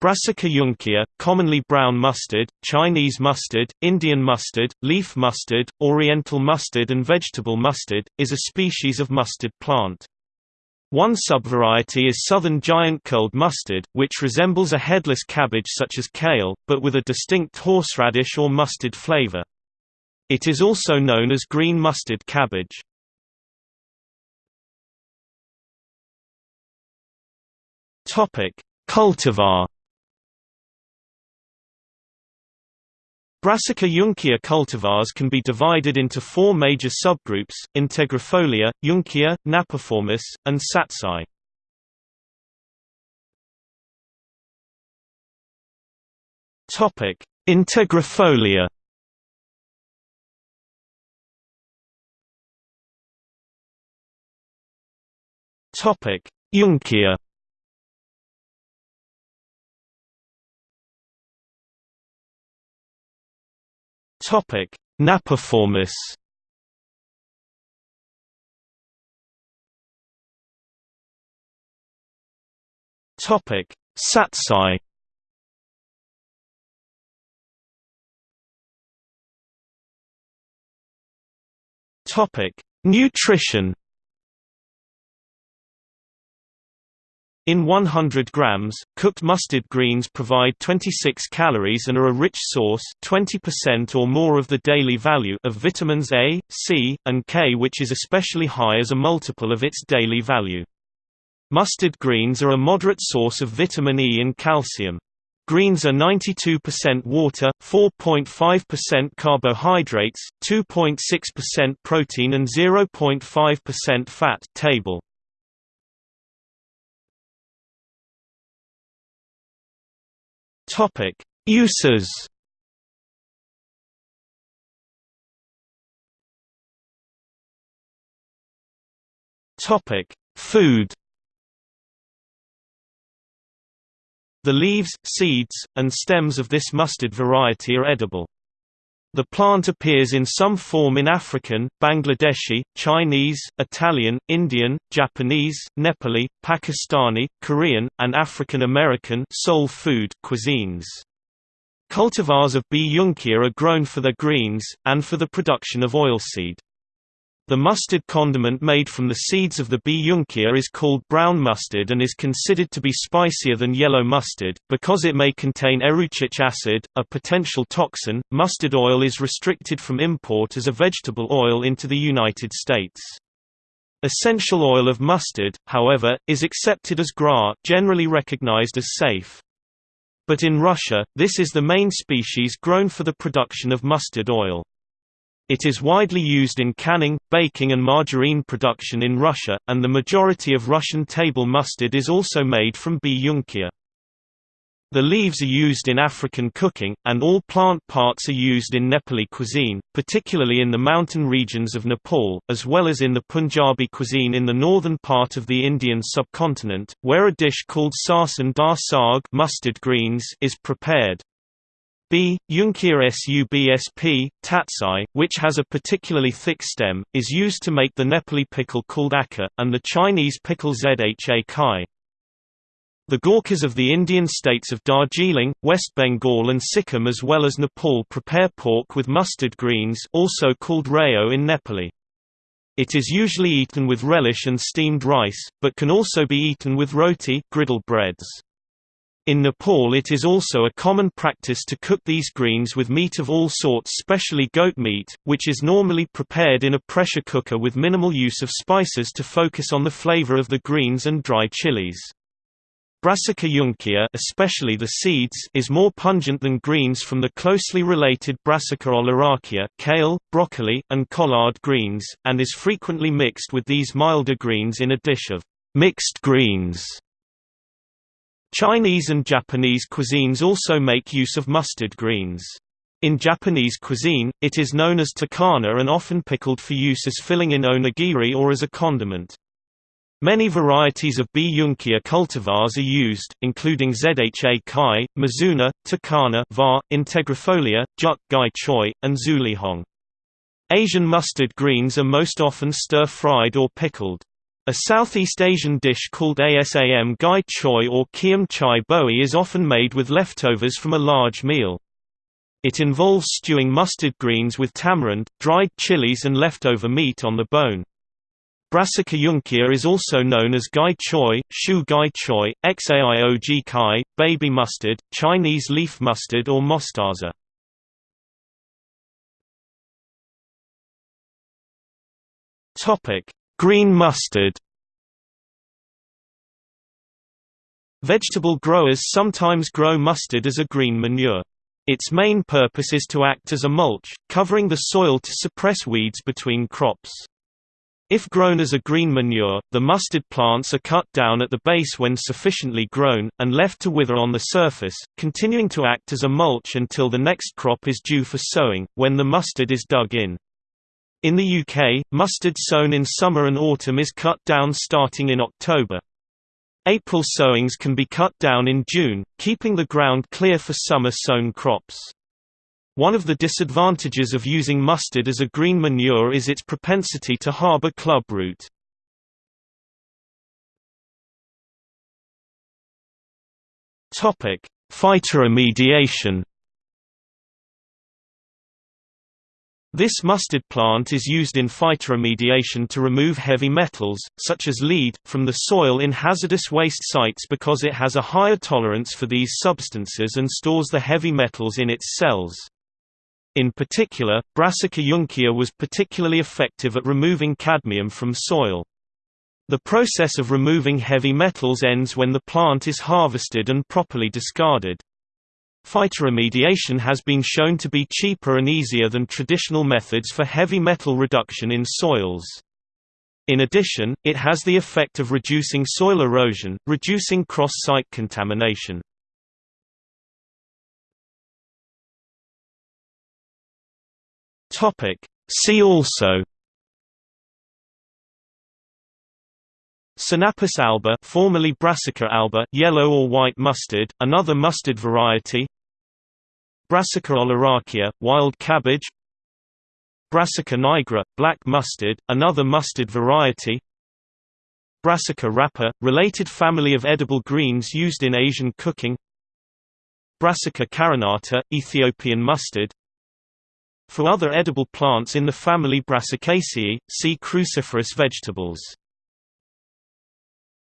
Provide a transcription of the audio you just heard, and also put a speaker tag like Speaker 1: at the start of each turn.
Speaker 1: Brassica juncea, commonly brown mustard, Chinese mustard, Indian mustard, leaf mustard, oriental mustard and vegetable mustard, is a species of mustard plant. One subvariety is southern giant curled mustard, which resembles a headless cabbage such as kale, but with a distinct horseradish or mustard flavor. It is also known as green mustard cabbage. Cultivar Brassica juncea cultivars can be divided into four major subgroups, Integrifolia, Juncea, napiformis, and Tsatsai. Integrifolia Juncea Topic: Napiformis. Topic: Tsatsai. Topic: Nutrition. In 100 grams, cooked mustard greens provide 26 calories and are a rich source 20% or more of the daily value of vitamins A, C, and K which is especially high as a multiple of its daily value. Mustard greens are a moderate source of vitamin E and calcium. Greens are 92% water, 4.5% carbohydrates, 2.6% protein and 0.5% fat table. Topic: Uses. Topic: Food. The leaves, seeds, and stems of this mustard variety are edible. The plant appears in some form in African, Bangladeshi, Chinese, Italian, Indian, Japanese, Nepali, Pakistani, Korean, and African American soul food cuisines. Cultivars of B. juncea are grown for their greens, and for the production of oilseed. The mustard condiment made from the seeds of the B. juncea is called brown mustard and is considered to be spicier than yellow mustard, because it may contain erucic acid, a potential toxin. Mustard oil is restricted from import as a vegetable oil into the United States. Essential oil of mustard, however, is accepted as GRAS, generally recognized as safe. But in Russia, this is the main species grown for the production of mustard oil. It is widely used in canning, baking and margarine production in Russia, and the majority of Russian table mustard is also made from B. juncea. The leaves are used in African cooking, and all plant parts are used in Nepali cuisine, particularly in the mountain regions of Nepal, as well as in the Punjabi cuisine in the northern part of the Indian subcontinent, where a dish called sarson da saag mustard greens is prepared. B. Juncea subsp. tatsai, which has a particularly thick stem, is used to make the Nepali pickle called akka, and the Chinese pickle zha cai. The Gorkhas of the Indian states of Darjeeling, West Bengal and Sikkim as well as Nepal prepare pork with mustard greens also called rayo in Nepali. It is usually eaten with relish and steamed rice, but can also be eaten with roti griddle breads. In Nepal it is also a common practice to cook these greens with meat of all sorts specially goat meat, which is normally prepared in a pressure cooker with minimal use of spices to focus on the flavor of the greens and dry chilies. Brassica juncea especially the seeds is more pungent than greens from the closely related Brassica oleracea kale, broccoli, and collard greens, and is frequently mixed with these milder greens in a dish of mixed greens. Chinese and Japanese cuisines also make use of mustard greens. In Japanese cuisine, it is known as takana and often pickled for use as filling in onigiri or as a condiment. Many varieties of B. juncea cultivars are used, including Zha Cai, Mizuna, Takana var, Integrifolia, Juk Gai Choi, and Xuelihong. Asian mustard greens are most often stir-fried or pickled. A Southeast Asian dish called asam gai choy or kiam chai boi is often made with leftovers from a large meal. It involves stewing mustard greens with tamarind, dried chilies and leftover meat on the bone. Brassica juncea is also known as gai choy, shu gai choy, xaiog kai, baby mustard, Chinese leaf mustard or mostaza. Green mustard Vegetable growers sometimes grow mustard as a green manure. Its main purpose is to act as a mulch, covering the soil to suppress weeds between crops. If grown as a green manure, the mustard plants are cut down at the base when sufficiently grown, and left to wither on the surface, continuing to act as a mulch until the next crop is due for sowing, when the mustard is dug in. In the UK, mustard sown in summer and autumn is cut down starting in October. April sowings can be cut down in June, keeping the ground clear for summer sown crops. One of the disadvantages of using mustard as a green manure is its propensity to harbor clubroot. Phytoremediation. This mustard plant is used in phytoremediation to remove heavy metals, such as lead, from the soil in hazardous waste sites because it has a higher tolerance for these substances and stores the heavy metals in its cells. In particular, Brassica juncea was particularly effective at removing cadmium from soil. The process of removing heavy metals ends when the plant is harvested and properly discarded. Phytoremediation has been shown to be cheaper and easier than traditional methods for heavy metal reduction in soils. In addition, it has the effect of reducing soil erosion, reducing cross-site contamination. See also Sinapis alba formerly Brassica alba yellow or white mustard, another mustard variety. Brassica oleracea, wild cabbage. Brassica nigra, black mustard, another mustard variety. Brassica rapa, related family of edible greens used in Asian cooking. Brassica carinata, Ethiopian mustard. For other edible plants in the family Brassicaceae, see cruciferous vegetables.